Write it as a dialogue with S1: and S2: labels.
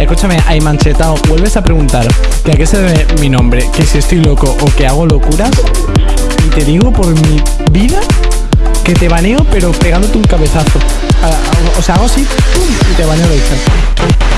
S1: Escúchame, hay manchetado, vuelves a preguntar que a qué se debe mi nombre, que si estoy loco o que hago locuras. Y te digo por mi vida que te baneo, pero pegándote un cabezazo. O sea, hago así y te baneo de hecho.